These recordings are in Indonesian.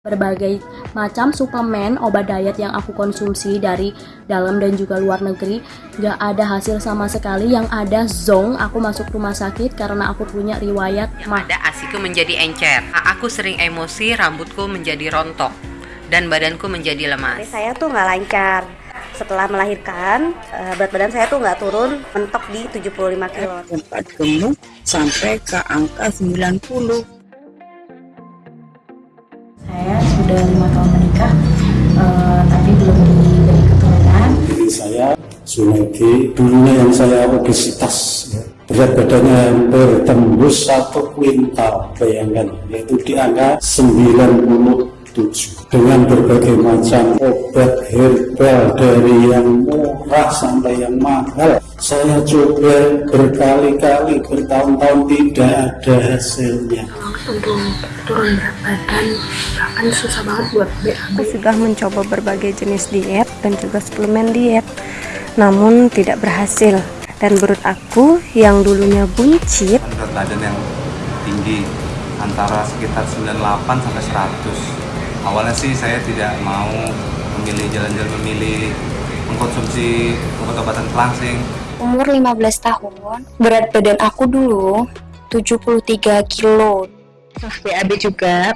berbagai macam suplemen obat diet yang aku konsumsi dari dalam dan juga luar negeri gak ada hasil sama sekali yang ada zong aku masuk rumah sakit karena aku punya riwayat Yang mah ada asiku menjadi encer. Aku sering emosi, rambutku menjadi rontok, dan badanku menjadi Jadi lemas. saya tuh nggak lancar. Setelah melahirkan, eh, berat badan saya tuh nggak turun, mentok di 75 kilo. sempat gemuk sampai ke angka 90 sudah lima tahun menikah eh, tapi belum diberi keturunan saya Sunegi dulunya yang saya obesitas ya. berat badannya hampir tembus satu kuintal bayangkan yaitu di angka 97 dengan berbagai macam obat herbal dari yang murah sampai yang mahal saya coba berkali-kali bertahun-tahun tidak ada hasilnya. Untuk turun berat badan bahkan susah banget buat BAB Aku sudah mencoba berbagai jenis diet dan juga suplemen diet, namun tidak berhasil. Dan menurut aku yang dulunya buncit, berat badan yang tinggi antara sekitar 98 sampai 100 awalnya sih saya tidak mau memilih jalan-jalan memilih mengkonsumsi obat-obatan pelangsing umur 15 tahun, berat badan aku dulu 73 kilo. BAB juga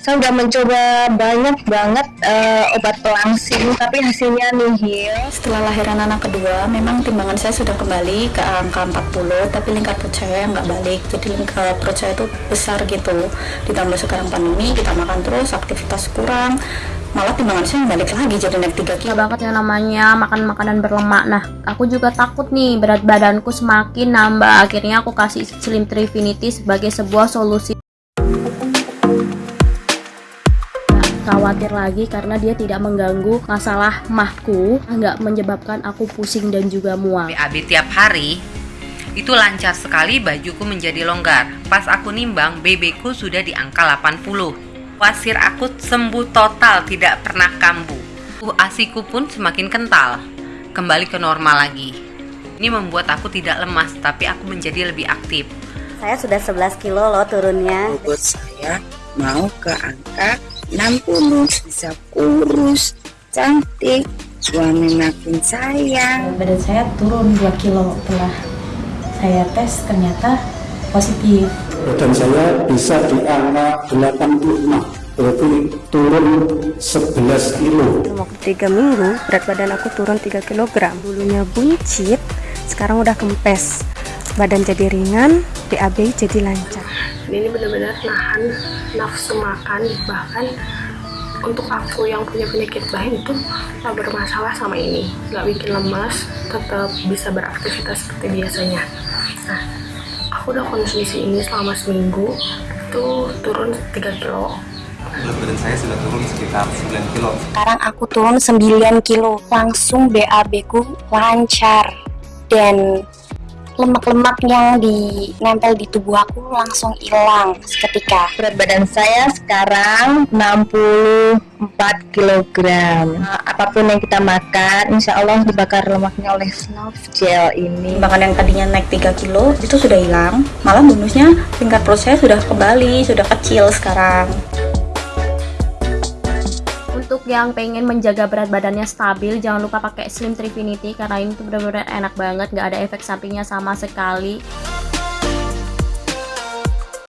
saya udah mencoba banyak banget eh, obat pelangsing tapi hasilnya nihil Setelah lahiran anak kedua, memang timbangan saya sudah kembali ke angka 40, tapi lingkar perut saya nggak balik. Jadi lingkar perut saya itu besar gitu. Ditambah sekarang pandemi, kita makan terus, aktivitas kurang, malah timbangan saya balik lagi jadi naik 3 kilo. Gak banget yang namanya makan makanan berlemak Nah aku juga takut nih berat badanku semakin nambah Akhirnya aku kasih Slim Trifinity sebagai sebuah solusi khawatir lagi karena dia tidak mengganggu masalah mahku nggak menyebabkan aku pusing dan juga mual BAB tiap hari, itu lancar sekali bajuku menjadi longgar. Pas aku nimbang, BB ku sudah di angka 80. Wasir aku sembuh total, tidak pernah kambuh. Uh, asiku pun semakin kental, kembali ke normal lagi. Ini membuat aku tidak lemas, tapi aku menjadi lebih aktif. Saya sudah 11 kilo loh turunnya. bobot saya mau ke angka 60 bisa kurus cantik suami makin sayang badan saya turun 2 kilo setelah saya tes ternyata positif badan saya bisa di angka 85 berarti turun 11 kilo dalam waktu 3 minggu berat badan aku turun 3 kg. Dulunya buncit, sekarang udah kempes. Badan jadi ringan, BAB jadi lancar. Ini benar-benar nahan nafsu makan bahkan untuk aku yang punya penyakit bahin itu gak bermasalah sama ini. Gak bikin lemas tetap bisa beraktivitas seperti biasanya. Nah aku udah konsumsi ini selama seminggu itu turun 3 kilo. Berat badan saya sudah turun sekitar 9 kilo. Sekarang aku turun 9 kilo, langsung BAB ku lancar dan lemak-lemak yang dinempel di tubuh aku langsung hilang seketika. berat badan saya sekarang 64 kg Nah, apa pun yang kita makan insya Allah dibakar lemaknya oleh Snuff Gel ini Timbangan yang tadinya naik 3 kilo itu sudah hilang, malah bonusnya tingkat saya sudah kembali, sudah kecil sekarang. Untuk yang pengen menjaga berat badannya stabil, jangan lupa pakai Slim Trifinity karena ini tuh benar-benar enak banget, nggak ada efek sampingnya sama sekali.